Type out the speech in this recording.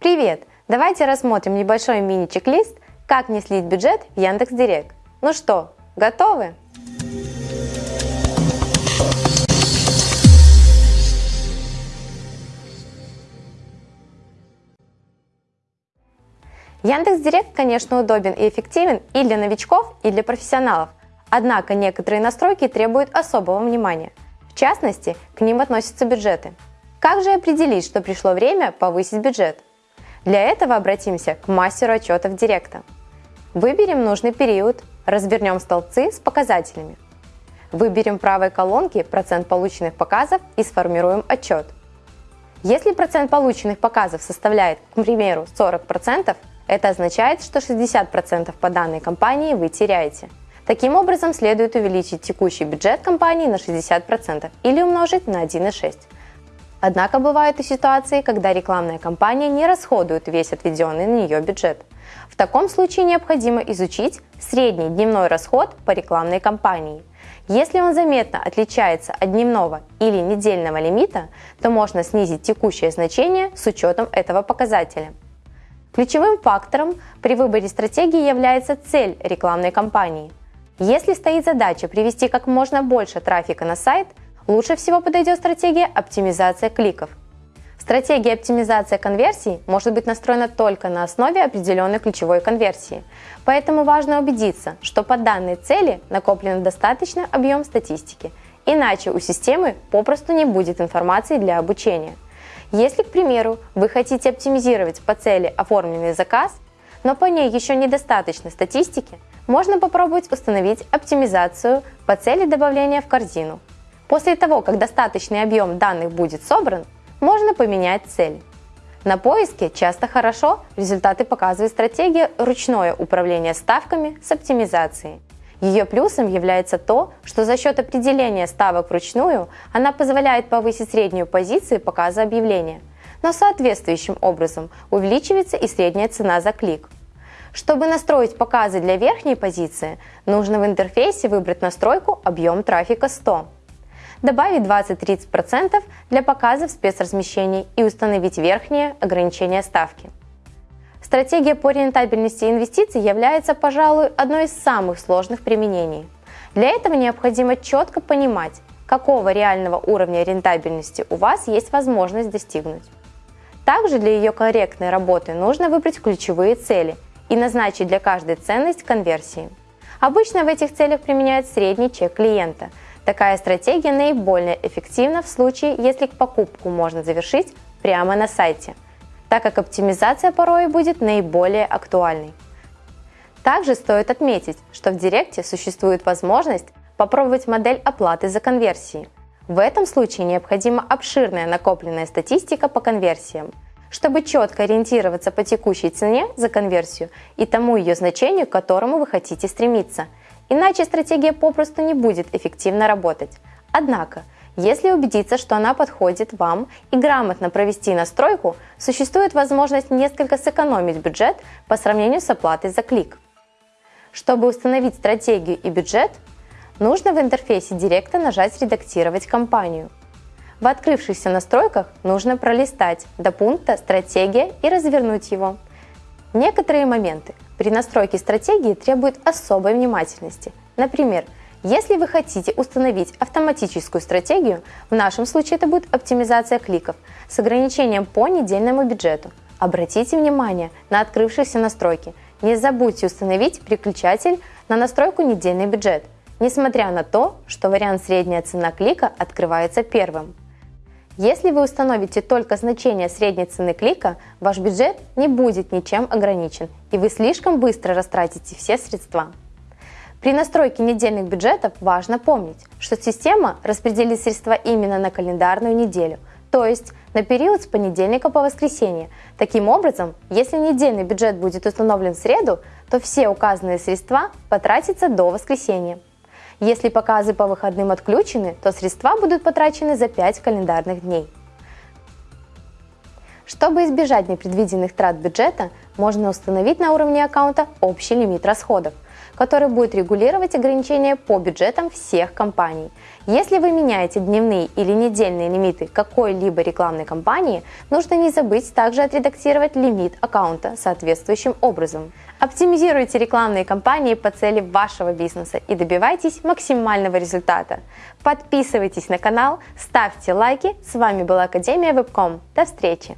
Привет! Давайте рассмотрим небольшой мини-чек-лист, как не слить бюджет в Яндекс.Директ. Ну что, готовы? Яндекс.Директ, конечно, удобен и эффективен и для новичков, и для профессионалов. Однако некоторые настройки требуют особого внимания. В частности, к ним относятся бюджеты. Как же определить, что пришло время повысить бюджет? Для этого обратимся к мастеру отчетов Директа. Выберем нужный период, развернем столбцы с показателями. Выберем в правой колонке процент полученных показов и сформируем отчет. Если процент полученных показов составляет, к примеру, 40%, это означает, что 60% по данной компании вы теряете. Таким образом, следует увеличить текущий бюджет компании на 60% или умножить на 1,6. Однако бывают и ситуации, когда рекламная кампания не расходует весь отведенный на нее бюджет. В таком случае необходимо изучить средний дневной расход по рекламной кампании. Если он заметно отличается от дневного или недельного лимита, то можно снизить текущее значение с учетом этого показателя. Ключевым фактором при выборе стратегии является цель рекламной кампании. Если стоит задача привести как можно больше трафика на сайт, лучше всего подойдет стратегия оптимизация кликов. Стратегия оптимизация конверсий может быть настроена только на основе определенной ключевой конверсии, поэтому важно убедиться, что по данной цели накоплен достаточный объем статистики, иначе у системы попросту не будет информации для обучения – если, к примеру, вы хотите оптимизировать по цели оформленный заказ, но по ней еще недостаточно статистики, можно попробовать установить оптимизацию по цели добавления в корзину. После того, как достаточный объем данных будет собран, можно поменять цель. На поиске часто хорошо результаты показывает стратегия ручное управление ставками с оптимизацией. Ее плюсом является то, что за счет определения ставок вручную она позволяет повысить среднюю позицию показа объявления, но соответствующим образом увеличивается и средняя цена за клик. Чтобы настроить показы для верхней позиции, нужно в интерфейсе выбрать настройку «Объем трафика 100», добавить 20-30% для показов спецразмещений и установить верхнее ограничение ставки. Стратегия по рентабельности инвестиций является, пожалуй, одной из самых сложных применений. Для этого необходимо четко понимать, какого реального уровня рентабельности у вас есть возможность достигнуть. Также для ее корректной работы нужно выбрать ключевые цели и назначить для каждой ценность конверсии. Обычно в этих целях применяют средний чек клиента. Такая стратегия наиболее эффективна в случае, если покупку можно завершить прямо на сайте – так как оптимизация порой будет наиболее актуальной. Также стоит отметить, что в Директе существует возможность попробовать модель оплаты за конверсии. В этом случае необходима обширная накопленная статистика по конверсиям, чтобы четко ориентироваться по текущей цене за конверсию и тому ее значению, к которому вы хотите стремиться. Иначе стратегия попросту не будет эффективно работать. Однако, если убедиться, что она подходит вам и грамотно провести настройку, существует возможность несколько сэкономить бюджет по сравнению с оплатой за клик. Чтобы установить стратегию и бюджет, нужно в интерфейсе Директа нажать «Редактировать компанию». В открывшихся настройках нужно пролистать до пункта «Стратегия» и развернуть его. Некоторые моменты при настройке стратегии требуют особой внимательности. Например, если вы хотите установить автоматическую стратегию, в нашем случае это будет оптимизация кликов с ограничением по недельному бюджету. Обратите внимание на открывшиеся настройки. Не забудьте установить переключатель на настройку недельный бюджет, несмотря на то, что вариант средняя цена клика открывается первым. Если вы установите только значение средней цены клика, ваш бюджет не будет ничем ограничен, и вы слишком быстро растратите все средства. При настройке недельных бюджетов важно помнить, что система распределит средства именно на календарную неделю, то есть на период с понедельника по воскресенье. Таким образом, если недельный бюджет будет установлен в среду, то все указанные средства потратятся до воскресенья. Если показы по выходным отключены, то средства будут потрачены за 5 календарных дней. Чтобы избежать непредвиденных трат бюджета, можно установить на уровне аккаунта общий лимит расходов – который будет регулировать ограничения по бюджетам всех компаний. Если вы меняете дневные или недельные лимиты какой-либо рекламной кампании, нужно не забыть также отредактировать лимит аккаунта соответствующим образом. Оптимизируйте рекламные кампании по цели вашего бизнеса и добивайтесь максимального результата. Подписывайтесь на канал, ставьте лайки. С вами была Академия Вебком. До встречи!